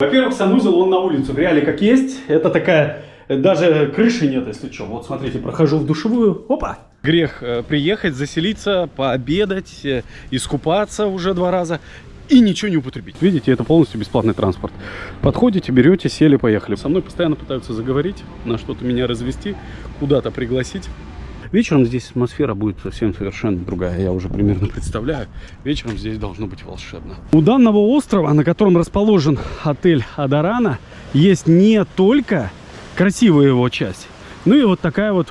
Во-первых, санузел, он на улицу, в реале как есть. Это такая, даже крыши нет, если что. Вот смотрите, прохожу в душевую, опа. Грех э, приехать, заселиться, пообедать, э, искупаться уже два раза и ничего не употребить. Видите, это полностью бесплатный транспорт. Подходите, берете, сели, поехали. Со мной постоянно пытаются заговорить, на что-то меня развести, куда-то пригласить. Вечером здесь атмосфера будет совсем совершенно другая, я уже примерно представляю. Вечером здесь должно быть волшебно. У данного острова, на котором расположен отель Адарана, есть не только красивая его часть, ну и вот такая вот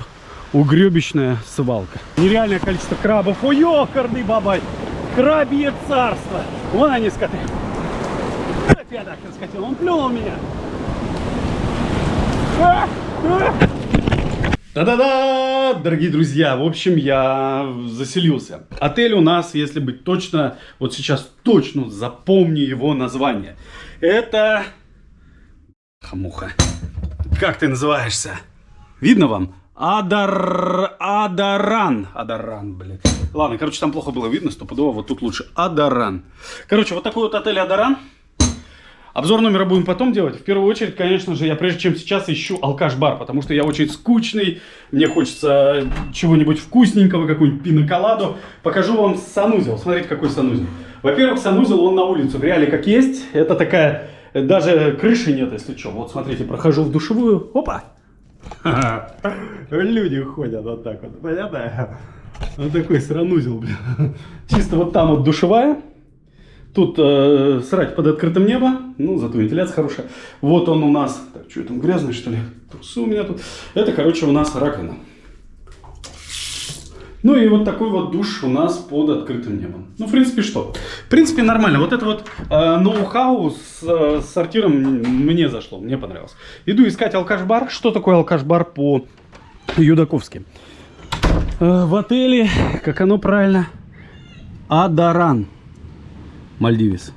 угребищная свалка. Нереальное количество крабов. Ой, ёкарный бабай! Крабье царство! Вон они, скоты. Я так скотина, он плюнул меня. А! А! Да-да-да, дорогие друзья, в общем, я заселился. Отель у нас, если быть точно, вот сейчас точно запомни его название. Это... Хамуха. Как ты называешься? Видно вам? Адар... Адаран. Адаран, блин. Ладно, короче, там плохо было видно, стопудово, вот тут лучше. Адаран. Короче, вот такой вот отель Адаран. Обзор номера будем потом делать. В первую очередь, конечно же, я прежде чем сейчас ищу алкаш-бар, потому что я очень скучный, мне хочется чего-нибудь вкусненького, какую-нибудь пиноколаду. Покажу вам санузел. Смотрите, какой санузел. Во-первых, санузел, он на улицу, в реале как есть. Это такая, даже крыши нет, если что. Вот смотрите, прохожу в душевую, опа. Люди ходят вот так вот, понятно? Вот такой санузел, блин. Чисто вот там вот душевая. Тут э, срать под открытым небом, ну, зато вентиляция хорошая. Вот он у нас, так, что там, грязный, что ли? Трусы у меня тут. Это, короче, у нас раковина. Ну и вот такой вот душ у нас под открытым небом. Ну, в принципе, что? В принципе, нормально. Вот это вот э, ноу-хау с, э, сортиром мне зашло, мне понравилось. Иду искать алкаш-бар. Что такое алкаш-бар по Юдаковски? Э, в отеле, как оно правильно, Адаран. Мальдивис.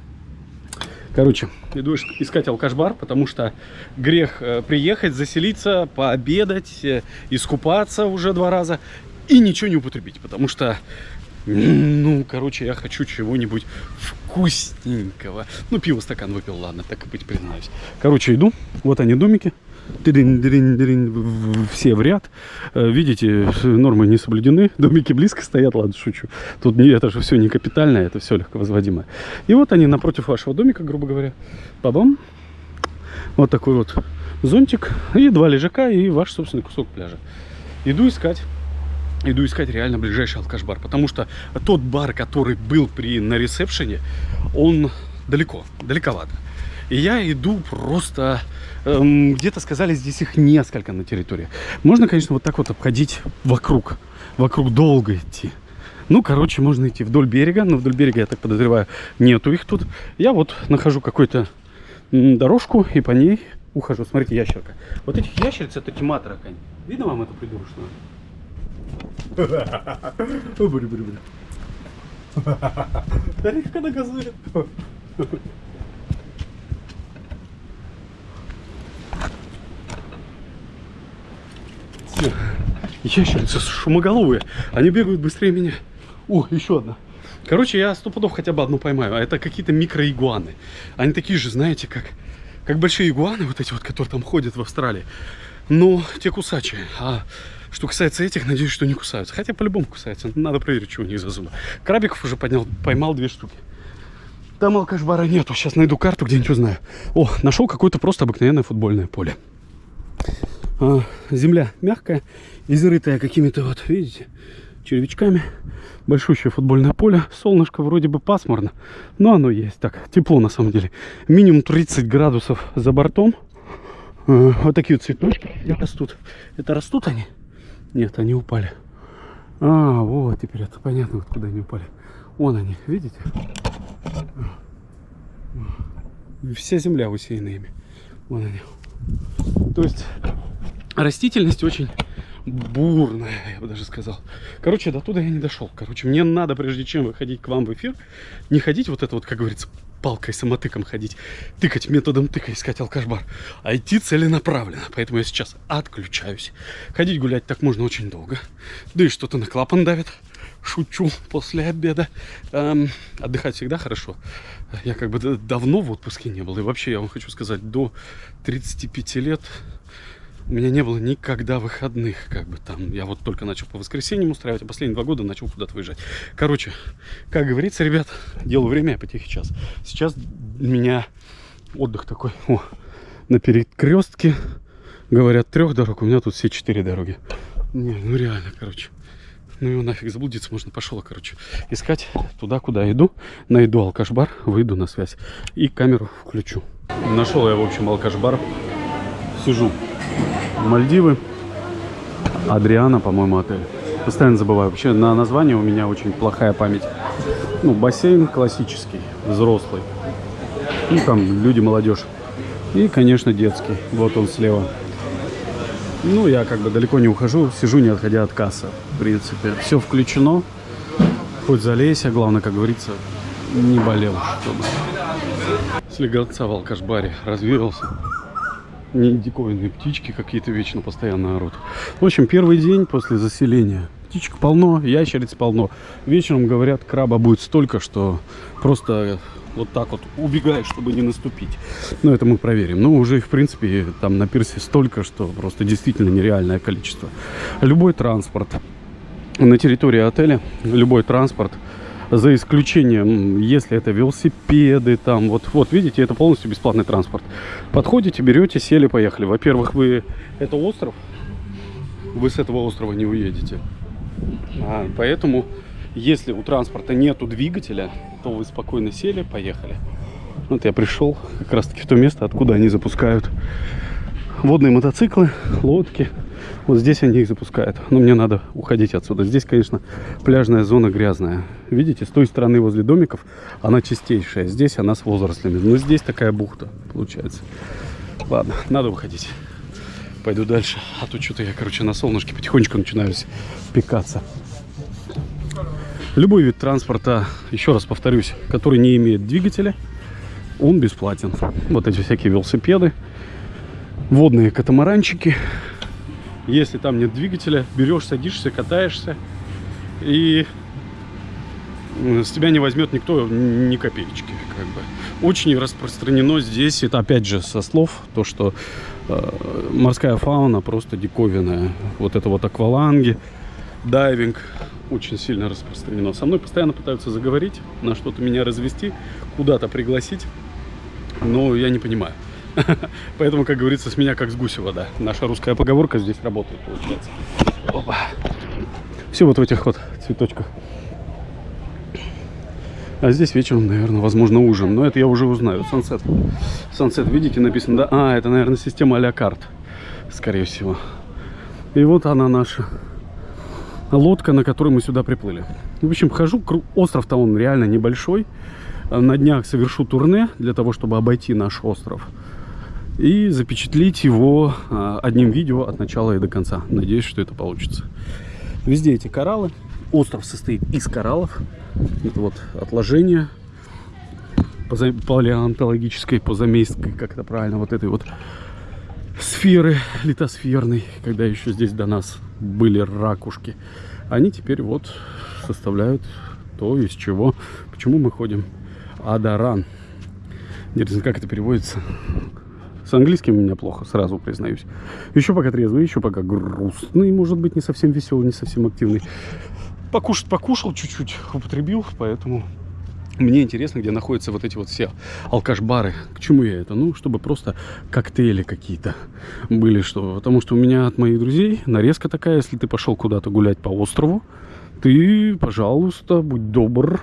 Короче, иду искать алкаш-бар, потому что грех э, приехать, заселиться, пообедать, э, искупаться уже два раза и ничего не употребить, потому что, ну, короче, я хочу чего-нибудь вкусненького. Ну, пиво стакан выпил, ладно, так и быть, признаюсь. Короче, иду, вот они домики все в ряд. Э, видите, нормы не соблюдены. Домики близко стоят, ладно, шучу. Тут не, это же все не капитальное, это все легко возводимое. И вот они напротив вашего домика, грубо говоря. Бабам. Вот такой вот зонтик. И два лежака, и ваш собственный кусок пляжа. Иду искать. Иду искать реально ближайший алкаш-бар. Потому что тот бар, который был при на ресепшене, он далеко, далековато. И я иду просто... Эм, Где-то сказали, здесь их несколько на территории. Можно, конечно, вот так вот обходить вокруг. Вокруг долго идти. Ну, короче, можно идти вдоль берега. Но вдоль берега, я так подозреваю, нету их тут. Я вот нахожу какую-то дорожку и по ней ухожу. Смотрите, ящерка. Вот этих ящериц это тьма таракань. Видно вам эту придурочную? Тарифка на газует. Ящерицы шумоголовые. Они бегают быстрее меня. О, еще одна. Короче, я сто пудов хотя бы одну поймаю. А это какие-то микроигуаны. Они такие же, знаете, как, как большие игуаны, вот эти вот, которые там ходят в Австралии. Но те кусачие. А что касается этих, надеюсь, что не кусаются. Хотя по-любому кусаются. Надо проверить, что у них за зубы. Крабиков уже поднял, поймал две штуки. Там алкашбара нету. Сейчас найду карту, где-нибудь узнаю. О, нашел какое-то просто обыкновенное футбольное поле. А, земля мягкая, изрытая какими-то вот, видите, червячками. Большущее футбольное поле. Солнышко вроде бы пасмурно, но оно есть. Так, тепло на самом деле. Минимум 30 градусов за бортом. А, вот такие вот цветочки растут. Это растут они? Нет, они упали. А, вот, теперь это понятно, вот куда они упали. Вон они, видите? Вся земля усеяна ими. Вон они. То есть растительность очень бурная, я бы даже сказал. Короче, до туда я не дошел. Короче, мне надо, прежде чем выходить к вам в эфир, не ходить вот это вот, как говорится, палкой, самотыком ходить, тыкать методом тыка, искать алкашбар, а идти целенаправленно. Поэтому я сейчас отключаюсь. Ходить гулять так можно очень долго. Да и что-то на клапан давит. шучу после обеда. Эм, отдыхать всегда хорошо. Я как бы давно в отпуске не был. И вообще, я вам хочу сказать, до 35 лет у меня не было никогда выходных, как бы там. Я вот только начал по воскресеньям устраивать, а последние два года начал куда-то выезжать. Короче, как говорится, ребят, делаю время, а по тихий час. Сейчас у меня отдых такой о, на перекрестке. Говорят, трех дорог, у меня тут все четыре дороги. Не, ну реально, короче. Ну его нафиг заблудиться можно. Пошел, короче, искать туда, куда иду. Найду алкаш-бар, выйду на связь и камеру включу. Нашел я, в общем, алкаш-бар. Сижу. Мальдивы. Адриана, по-моему, отель. Постоянно забываю. Вообще на название у меня очень плохая память. Ну, бассейн классический, взрослый. Ну, там люди, молодежь. И, конечно, детский. Вот он слева. Ну, я как бы далеко не ухожу, сижу, не отходя от кассы, в принципе. Все включено, хоть залейся, главное, как говорится, не болел, чтобы. Слегаться в алкаш-баре, развеялся. Не диковинные птички какие-то вечно постоянно орут. В общем, первый день после заселения. Птичек полно, ящериц полно. Вечером, говорят, краба будет столько, что просто вот так вот убегает, чтобы не наступить. Но это мы проверим. Ну, уже их, в принципе, там на пирсе столько, что просто действительно нереальное количество. Любой транспорт на территории отеля, любой транспорт, за исключением, если это велосипеды, там, вот, вот, видите, это полностью бесплатный транспорт. Подходите, берете, сели, поехали. Во-первых, вы, это остров, вы с этого острова не уедете. А, поэтому если у транспорта нету двигателя, то вы спокойно сели, поехали. Вот я пришел как раз таки в то место, откуда они запускают водные мотоциклы, лодки. Вот здесь они их запускают. Но мне надо уходить отсюда. Здесь, конечно, пляжная зона грязная. Видите, с той стороны возле домиков она чистейшая. Здесь она с возрастлями. Но здесь такая бухта получается. Ладно, надо уходить. Пойду дальше. А то что-то я, короче, на солнышке потихонечку начинаю пекаться. Любой вид транспорта, еще раз повторюсь, который не имеет двигателя, он бесплатен. Вот эти всякие велосипеды, водные катамаранчики. Если там нет двигателя, берешь, садишься, катаешься, и с тебя не возьмет никто ни копеечки. Как бы. Очень распространено здесь, это опять же со слов, то, что э, морская фауна просто диковинная. Вот это вот акваланги, дайвинг, очень сильно распространено. Со мной постоянно пытаются заговорить, на что-то меня развести, куда-то пригласить, но я не понимаю. Поэтому, как говорится, с меня как с гуся вода. Наша русская поговорка здесь работает, получается. Опа. Все вот в этих вот цветочках. А здесь вечером, наверное, возможно, ужин. Но это я уже узнаю. Сансет. Сансет, видите, написано, да? А, это, наверное, система а-ля карт, скорее всего. И вот она наша лодка, на которой мы сюда приплыли. В общем, хожу, остров-то он реально небольшой. На днях совершу турне для того, чтобы обойти наш остров. И запечатлить его а, одним видео от начала и до конца. Надеюсь, что это получится. Везде эти кораллы. Остров состоит из кораллов. Это вот отложение палеонтологической, позамейской, как это правильно, вот этой вот сферы литосферной, когда еще здесь до нас были ракушки. Они теперь вот составляют то, из чего, почему мы ходим. Адаран. Интересно, как это переводится? С английским у меня плохо, сразу признаюсь. Еще пока трезвый, еще пока грустный, может быть, не совсем веселый, не совсем активный. Покушать покушал чуть-чуть, употребил, поэтому мне интересно, где находятся вот эти вот все алкаш-бары. К чему я это? Ну, чтобы просто коктейли какие-то были. что Потому что у меня от моих друзей нарезка такая, если ты пошел куда-то гулять по острову, ты, пожалуйста, будь добр,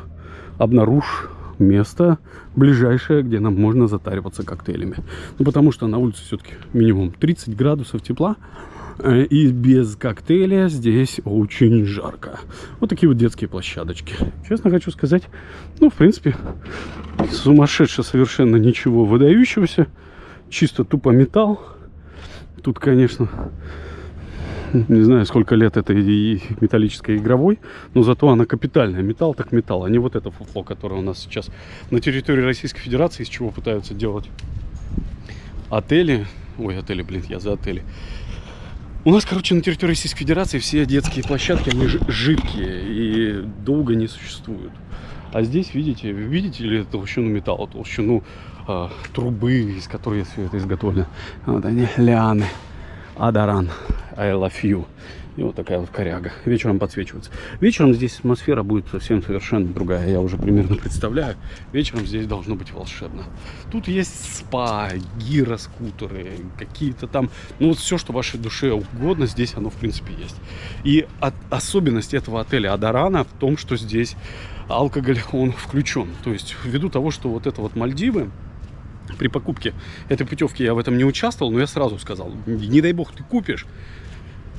обнаружь место ближайшее, где нам можно затариваться коктейлями. Ну, потому что на улице все-таки минимум 30 градусов тепла. Э, и без коктейля здесь очень жарко. Вот такие вот детские площадочки. Честно хочу сказать, ну, в принципе, сумасшедше совершенно ничего выдающегося. Чисто тупо металл. Тут, конечно, не знаю, сколько лет этой металлической игровой, но зато она капитальная. Металл так металл, а не вот это фуфло, которое у нас сейчас на территории Российской Федерации, из чего пытаются делать отели. Ой, отели, блин, я за отели У нас, короче, на территории Российской Федерации все детские площадки, они жидкие и долго не существуют. А здесь, видите, видите ли толщину металла, толщину э, трубы, из которой все это изготовлено. Вот они, лианы, адаран, I love you. И вот такая вот коряга. Вечером подсвечивается. Вечером здесь атмосфера будет совсем совершенно другая. Я уже примерно представляю. Вечером здесь должно быть волшебно. Тут есть спа, гироскутеры, какие-то там... Ну вот все, что вашей душе угодно, здесь оно в принципе есть. И от, особенность этого отеля Адарана в том, что здесь алкоголь, он включен. То есть ввиду того, что вот это вот Мальдивы, при покупке этой путевки я в этом не участвовал, но я сразу сказал, не дай бог ты купишь,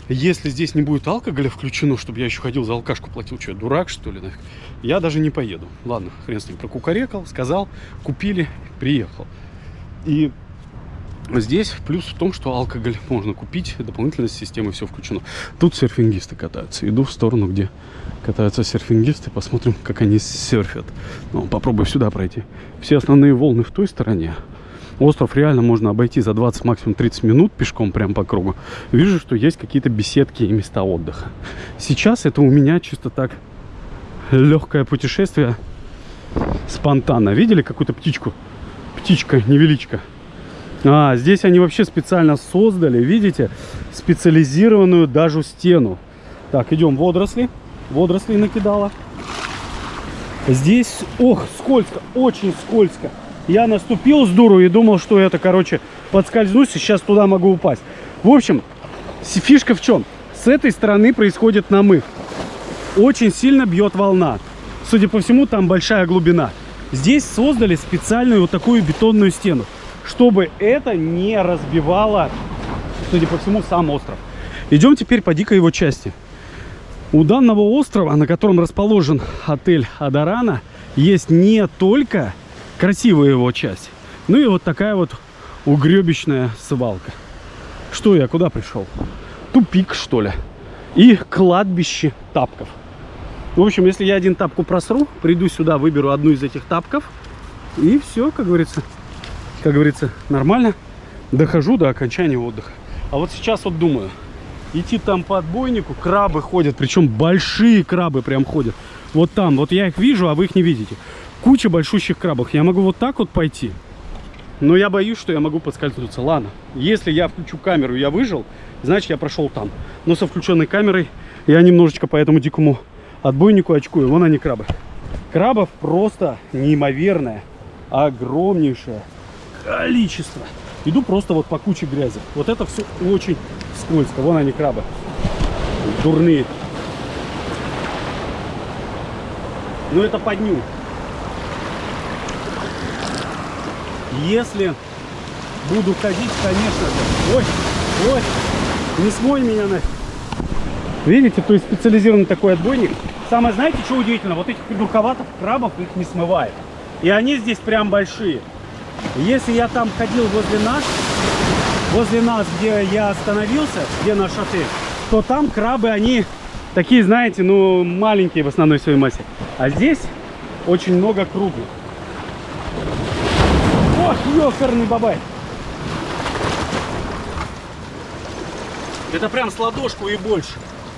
если здесь не будет алкоголя включено, чтобы я еще ходил за алкашку платил, что я дурак, что ли, нафиг, я даже не поеду. Ладно, хрен с ним, прокукарекал, сказал, купили, приехал. И здесь плюс в том, что алкоголь можно купить, дополнительно с системой все включено. Тут серфингисты катаются. Иду в сторону, где катаются серфингисты, посмотрим, как они серфят. Ну, попробую сюда пройти. Все основные волны в той стороне, Остров реально можно обойти за 20, максимум 30 минут пешком прям по кругу. Вижу, что есть какие-то беседки и места отдыха. Сейчас это у меня чисто так легкое путешествие спонтанно. Видели какую-то птичку? Птичка, невеличка. А, здесь они вообще специально создали, видите, специализированную даже стену. Так, идем водоросли. Водоросли накидала. Здесь, ох, скользко, очень скользко. Я наступил с дуру и думал, что это, короче, подскользнусь, и сейчас туда могу упасть. В общем, фишка в чем? С этой стороны происходит намыв. Очень сильно бьет волна. Судя по всему, там большая глубина. Здесь создали специальную вот такую бетонную стену, чтобы это не разбивало, судя по всему, сам остров. Идем теперь по дикой его части. У данного острова, на котором расположен отель Адарана, есть не только красивая его часть. Ну и вот такая вот угребищная свалка. Что я, куда пришел? Тупик, что ли? И кладбище тапков. В общем, если я один тапку просру, приду сюда, выберу одну из этих тапков. И все, как говорится, как говорится, нормально. Дохожу до окончания отдыха. А вот сейчас вот думаю, идти там по отбойнику, крабы ходят, причем большие крабы прям ходят. Вот там, вот я их вижу, а вы их не видите куча большущих крабов. Я могу вот так вот пойти, но я боюсь, что я могу подскользнуться. Ладно, если я включу камеру я выжил, значит я прошел там. Но со включенной камерой я немножечко по этому дикому отбойнику очкую. Вон они крабы. Крабов просто неимоверное, огромнейшее количество. Иду просто вот по куче грязи. Вот это все очень скользко. Вон они крабы. Дурные. Но это по дню. Если буду ходить, конечно же. Ой, ой, не смой меня нафиг. Видите, то есть специализированный такой отбойник. Самое, знаете, что удивительно? Вот этих придурковатых крабов их не смывает. И они здесь прям большие. Если я там ходил возле нас, возле нас, где я остановился, где наш отель, то там крабы, они такие, знаете, ну, маленькие в основной своей массе. А здесь очень много круглых. Ох, ёкарный бабай. Это прям с ладошку и больше.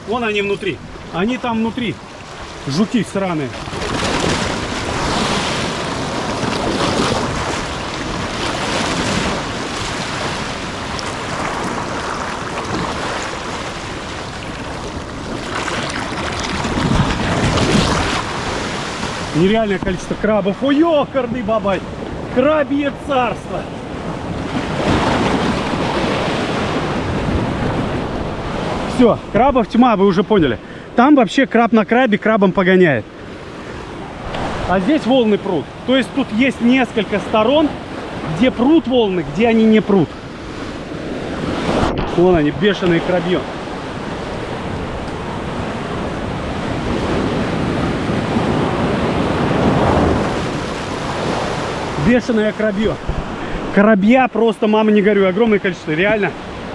Вон они внутри. Они там внутри. Жуки сраные. Нереальное количество крабов. Ой, ёкарный бабай. Крабье царство. Все, крабов тьма, вы уже поняли. Там вообще краб на крабе крабом погоняет. А здесь волны прут. То есть тут есть несколько сторон, где прут волны, где они не прут. Вон они, бешеные крабье. Бешеное крабье. Крабья просто, мама не горю, огромное количество, реально.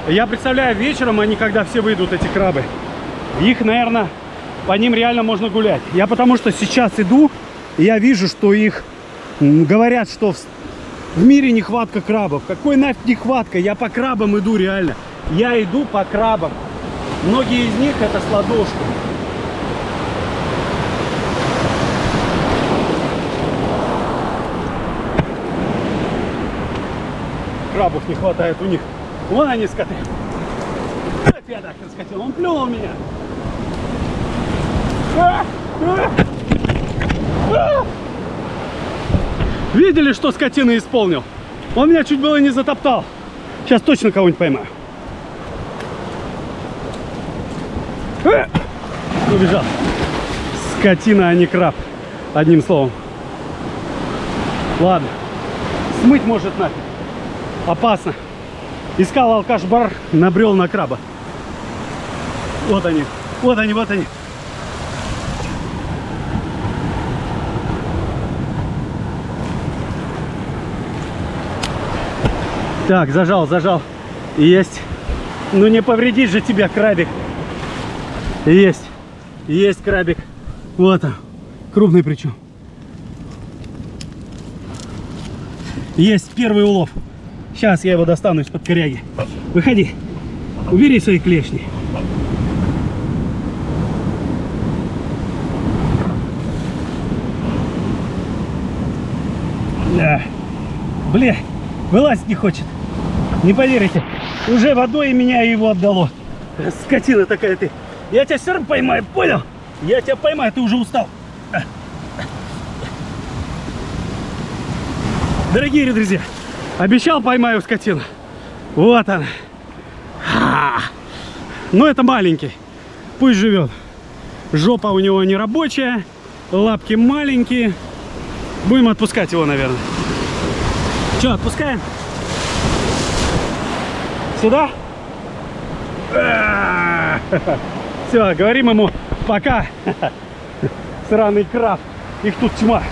Я представляю, вечером они, когда все выйдут, эти крабы, их, наверное, по ним реально можно гулять. Я потому что сейчас иду, и я вижу, что их говорят, что в, в мире нехватка крабов. Какой нафиг нехватка? Я по крабам иду реально. Я иду по крабам. Многие из них это с ладошку. Крабов не хватает у них. Вон они скоты. Я так скотил. Он плюнул меня. А! А! А! Видели, что скотина исполнил? Он меня чуть было не затоптал. Сейчас точно кого-нибудь поймаю. Убежал. Скотина, а не краб. Одним словом. Ладно. Смыть может нафиг. Опасно. Искал алкаш-бар, набрел на краба. Вот они. Вот они, вот они. Так, зажал, зажал. Есть. Ну не повредить же тебя, крабик. Есть. Есть крабик. Вот он. Крупный причем. Есть первый улов. Сейчас я его достану из-под коряги. Выходи. Убери свои клешни. Да. Бля, вылазить не хочет. Не поверите, уже водой меня его отдало. Скотина такая ты. Я тебя все равно поймаю, понял? Я тебя поймаю, ты уже устал. Дорогие друзья, обещал поймаю скотину. Вот она. Но это маленький. Пусть живет. Жопа у него не рабочая, лапки маленькие. Будем отпускать его, наверное. Что, отпускаем? Сюда? Все, говорим ему пока. Сраный краб. Их тут тьма.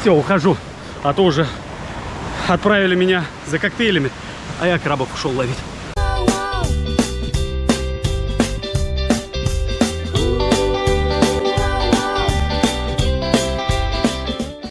Все, ухожу. А то уже отправили меня за коктейлями, а я крабов ушел ловить.